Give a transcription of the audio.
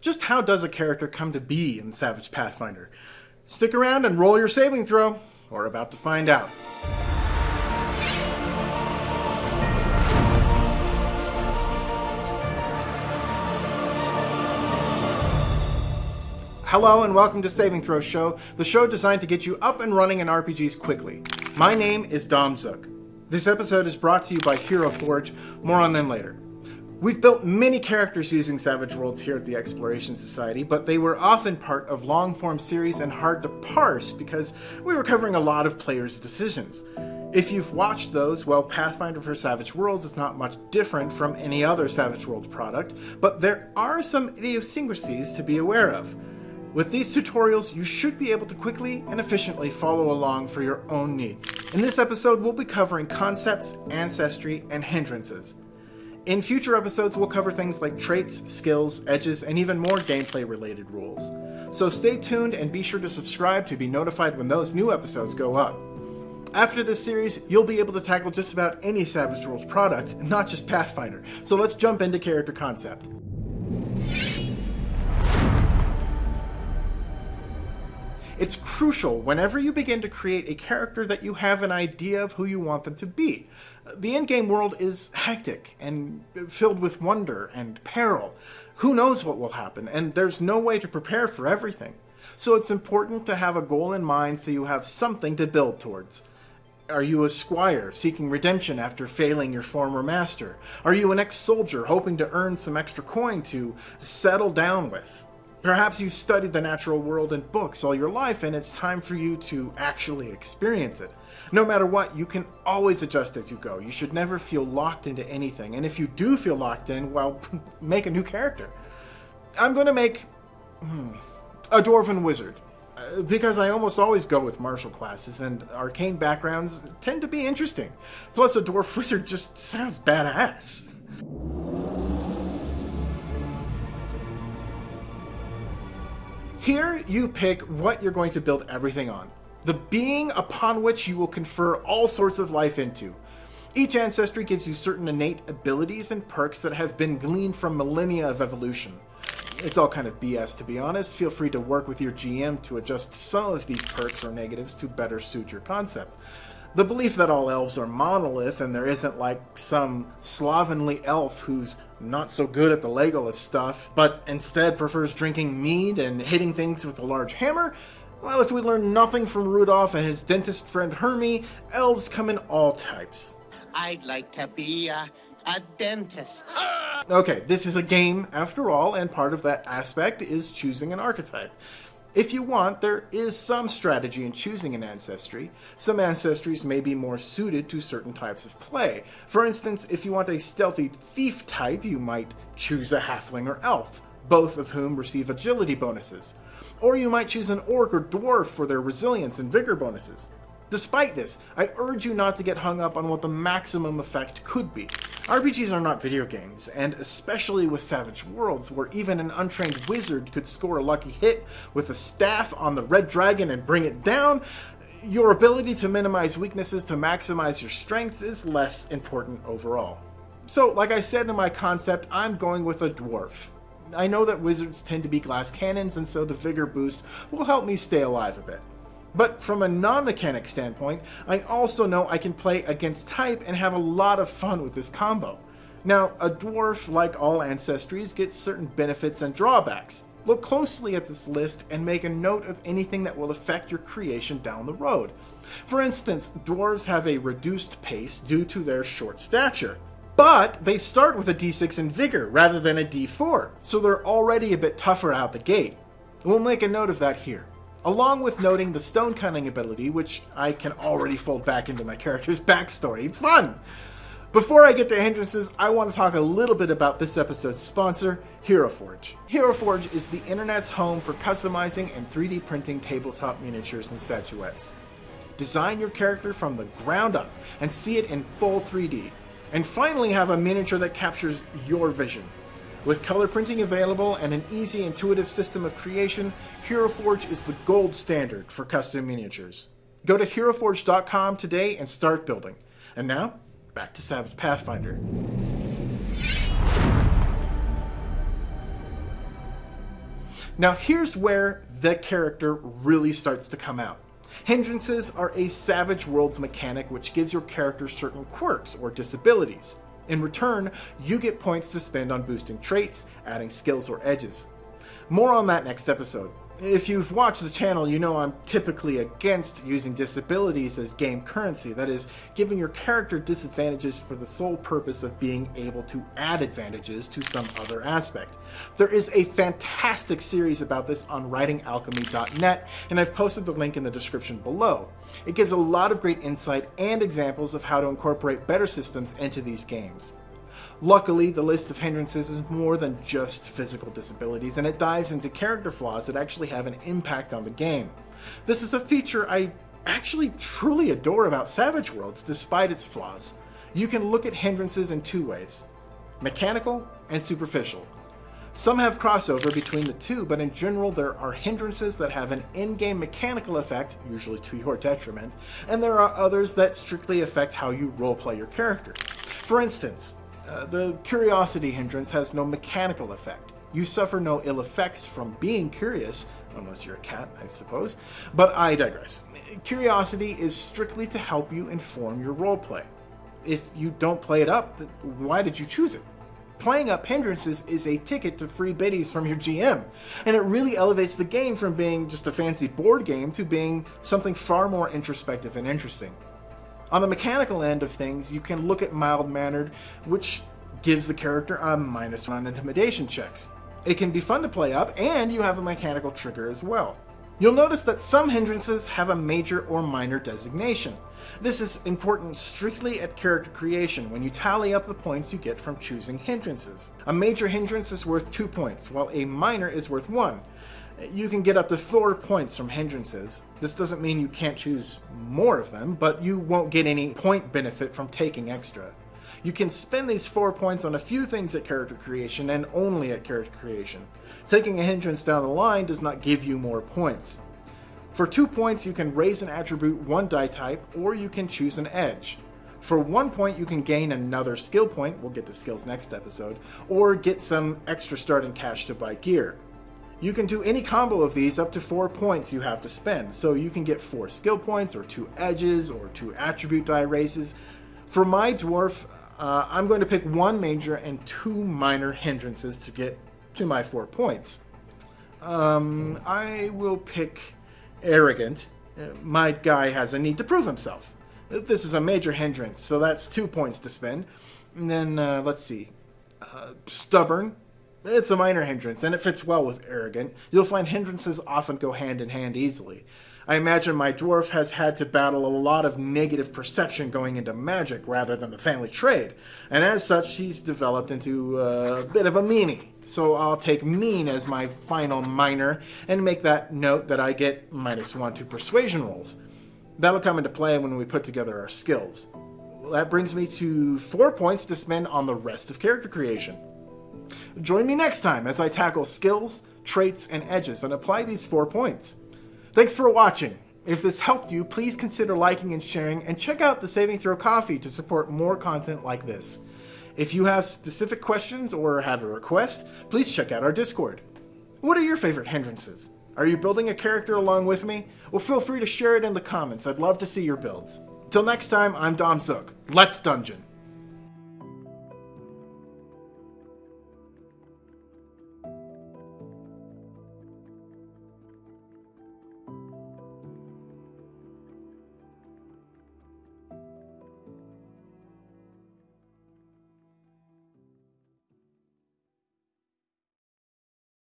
just how does a character come to be in Savage Pathfinder? Stick around and roll your saving throw. We're about to find out. Hello and welcome to Saving Throw Show, the show designed to get you up and running in RPGs quickly. My name is Dom Zook. This episode is brought to you by Hero Forge, more on them later. We've built many characters using Savage Worlds here at the Exploration Society, but they were often part of long-form series and hard to parse because we were covering a lot of players' decisions. If you've watched those, well, Pathfinder for Savage Worlds is not much different from any other Savage Worlds product, but there are some idiosyncrasies to be aware of. With these tutorials, you should be able to quickly and efficiently follow along for your own needs. In this episode, we'll be covering concepts, ancestry, and hindrances. In future episodes, we'll cover things like traits, skills, edges, and even more gameplay-related rules. So stay tuned and be sure to subscribe to be notified when those new episodes go up. After this series, you'll be able to tackle just about any Savage Worlds product, not just Pathfinder. So let's jump into character concept. It's crucial whenever you begin to create a character that you have an idea of who you want them to be. The in-game world is hectic and filled with wonder and peril. Who knows what will happen, and there's no way to prepare for everything. So it's important to have a goal in mind so you have something to build towards. Are you a squire seeking redemption after failing your former master? Are you an ex-soldier hoping to earn some extra coin to settle down with? Perhaps you've studied the natural world in books all your life and it's time for you to actually experience it. No matter what, you can always adjust as you go. You should never feel locked into anything. And if you do feel locked in, well, make a new character. I'm going to make hmm, a Dwarven Wizard. Uh, because I almost always go with martial classes, and arcane backgrounds tend to be interesting. Plus, a Dwarf Wizard just sounds badass. Here, you pick what you're going to build everything on. The being upon which you will confer all sorts of life into. Each ancestry gives you certain innate abilities and perks that have been gleaned from millennia of evolution. It's all kind of BS to be honest. Feel free to work with your GM to adjust some of these perks or negatives to better suit your concept. The belief that all elves are monolith and there isn't like some slovenly elf who's not so good at the Legolas stuff, but instead prefers drinking mead and hitting things with a large hammer, well, if we learn nothing from Rudolph and his dentist friend Hermie, elves come in all types. I'd like to be a, a dentist. Okay, this is a game after all, and part of that aspect is choosing an archetype. If you want, there is some strategy in choosing an ancestry. Some ancestries may be more suited to certain types of play. For instance, if you want a stealthy thief type, you might choose a halfling or elf, both of whom receive agility bonuses. Or you might choose an orc or dwarf for their resilience and vigor bonuses. Despite this, I urge you not to get hung up on what the maximum effect could be. RPGs are not video games, and especially with Savage Worlds, where even an untrained wizard could score a lucky hit with a staff on the red dragon and bring it down, your ability to minimize weaknesses to maximize your strengths is less important overall. So, like I said in my concept, I'm going with a dwarf. I know that wizards tend to be glass cannons, and so the vigor boost will help me stay alive a bit. But from a non-mechanic standpoint, I also know I can play against type and have a lot of fun with this combo. Now, a dwarf, like all ancestries, gets certain benefits and drawbacks. Look closely at this list and make a note of anything that will affect your creation down the road. For instance, dwarves have a reduced pace due to their short stature. But they start with a d6 in vigor rather than a d4, so they're already a bit tougher out the gate. We'll make a note of that here along with noting the stone cutting ability, which I can already fold back into my character's backstory. It's fun! Before I get to hindrances, I want to talk a little bit about this episode's sponsor, HeroForge. HeroForge is the internet's home for customizing and 3D printing tabletop miniatures and statuettes. Design your character from the ground up and see it in full 3D. And finally have a miniature that captures your vision. With color printing available and an easy, intuitive system of creation, HeroForge is the gold standard for custom miniatures. Go to HeroForge.com today and start building. And now, back to Savage Pathfinder. Now here's where the character really starts to come out. Hindrances are a Savage Worlds mechanic which gives your character certain quirks or disabilities. In return, you get points to spend on boosting traits, adding skills or edges. More on that next episode. If you've watched the channel, you know I'm typically against using disabilities as game currency, that is, giving your character disadvantages for the sole purpose of being able to add advantages to some other aspect. There is a fantastic series about this on writingalchemy.net, and I've posted the link in the description below. It gives a lot of great insight and examples of how to incorporate better systems into these games. Luckily, the list of hindrances is more than just physical disabilities, and it dives into character flaws that actually have an impact on the game. This is a feature I actually truly adore about Savage Worlds, despite its flaws. You can look at hindrances in two ways, mechanical and superficial. Some have crossover between the two, but in general there are hindrances that have an in-game mechanical effect, usually to your detriment, and there are others that strictly affect how you roleplay your character. For instance, uh, the curiosity hindrance has no mechanical effect. You suffer no ill effects from being curious, unless you're a cat, I suppose, but I digress. Curiosity is strictly to help you inform your roleplay. If you don't play it up, why did you choose it? Playing up hindrances is a ticket to free bennies from your GM, and it really elevates the game from being just a fancy board game to being something far more introspective and interesting. On the mechanical end of things, you can look at mild-mannered, which gives the character a minus one on intimidation checks. It can be fun to play up, and you have a mechanical trigger as well. You'll notice that some hindrances have a major or minor designation. This is important strictly at character creation when you tally up the points you get from choosing hindrances. A major hindrance is worth 2 points, while a minor is worth 1, you can get up to four points from hindrances. This doesn't mean you can't choose more of them, but you won't get any point benefit from taking extra. You can spend these four points on a few things at character creation and only at character creation. Taking a hindrance down the line does not give you more points. For two points, you can raise an attribute one die type, or you can choose an edge. For one point, you can gain another skill point, we'll get to skills next episode, or get some extra starting cash to buy gear. You can do any combo of these up to 4 points you have to spend, so you can get 4 skill points, or 2 edges, or 2 attribute die races. For my dwarf, uh, I'm going to pick 1 major and 2 minor hindrances to get to my 4 points. Um, I will pick Arrogant. Uh, my guy has a need to prove himself. This is a major hindrance, so that's 2 points to spend. And then, uh, let's see. Uh, stubborn. It's a minor hindrance, and it fits well with arrogant. You'll find hindrances often go hand in hand easily. I imagine my dwarf has had to battle a lot of negative perception going into magic rather than the family trade, and as such, he's developed into a bit of a meanie. So I'll take mean as my final minor and make that note that I get minus one to persuasion rolls. That'll come into play when we put together our skills. That brings me to four points to spend on the rest of character creation. Join me next time as I tackle skills, traits, and edges and apply these four points. Thanks for watching. If this helped you, please consider liking and sharing, and check out the Saving Throw Ko-fi to support more content like this. If you have specific questions or have a request, please check out our Discord. What are your favorite hindrances? Are you building a character along with me? Well, feel free to share it in the comments. I'd love to see your builds. Till next time, I'm Dom Zook. Let's Dungeon!